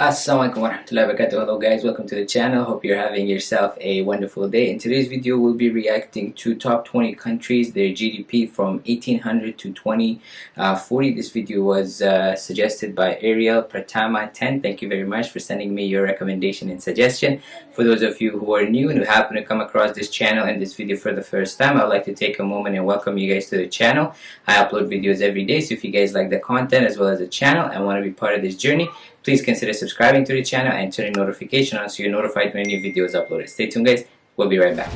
Assalamualaikum warahmatullahi wabarakatuh. Hello guys, welcome to the channel. Hope you're having yourself a wonderful day. In today's video, we'll be reacting to top 20 countries, their GDP from 1800 to 2040. Uh, this video was uh, suggested by Ariel Pratama 10. Thank you very much for sending me your recommendation and suggestion. For those of you who are new and who happen to come across this channel and this video for the first time, I'd like to take a moment and welcome you guys to the channel. I upload videos every day, so if you guys like the content as well as the channel and want to be part of this journey, Please consider subscribing to the channel and turning notification on so you're notified when new videos uploaded. Stay tuned guys, we'll be right back.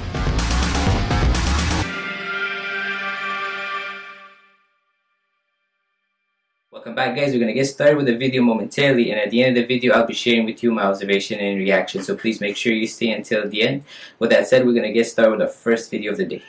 Welcome back guys, we're going to get started with the video momentarily and at the end of the video I'll be sharing with you my observation and reaction so please make sure you stay until the end. With that said, we're going to get started with the first video of the day.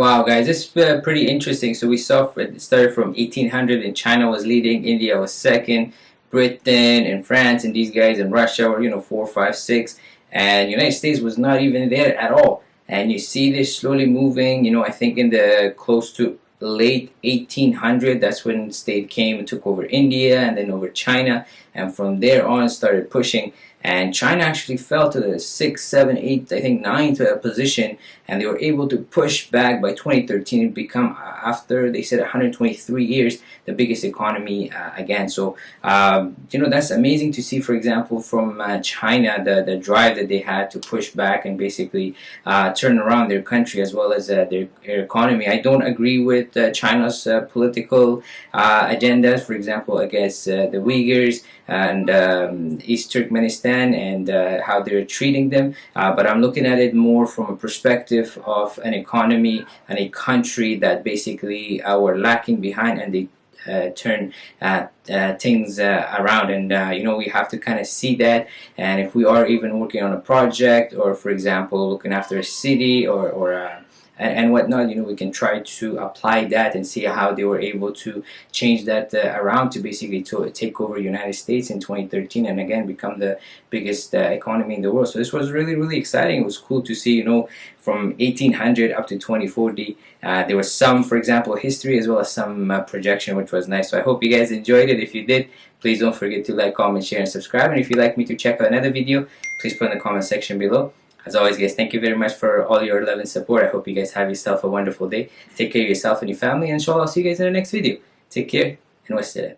Wow, guys, this is uh, pretty interesting. So we saw it started from 1800 and China was leading, India was second, Britain and France and these guys and Russia were, you know, four, five, six, and United States was not even there at all. And you see this slowly moving, you know, I think in the close to late 1800 that's when state came and took over India and then over China and from there on started pushing. And China actually fell to the 6, 7, 8, I think 9th uh, position. And they were able to push back by 2013 and become uh, after they said 123 years the biggest economy uh, again. So um, you know that's amazing to see for example from uh, China the, the drive that they had to push back and basically uh, turn around their country as well as uh, their, their, economy. I don't agree with China's political agendas for example against the Uyghurs and um, East Turkmenistan and uh, how they're treating them. Uh, but I'm looking at it more from a perspective of an economy and a country that basically uh, were lacking behind and they uh, turn uh, uh, things uh, around. And uh, you know we have to kind of see that. And if we are even working on a project or for example looking after a city or, or uh, and, and whatnot you know we can try to apply that and see how they were able to change that uh, around to basically to take over United States in 2013 and again become the biggest uh, economy in the world. So this was really really exciting. It was cool to see you know from 1800 up to 2040 uh, there was some for example history as well as some uh, projection which was nice. So I hope you guys enjoyed it. If you did please don't forget to like comment share and subscribe. And if you'd like me to check out another video please put in the comment section below as always guys, thank you very much for all your love and support. I hope you guys have yourself a wonderful day. Take care of yourself and your family and inshallah I'll see you guys in the next video. Take care and wassalam.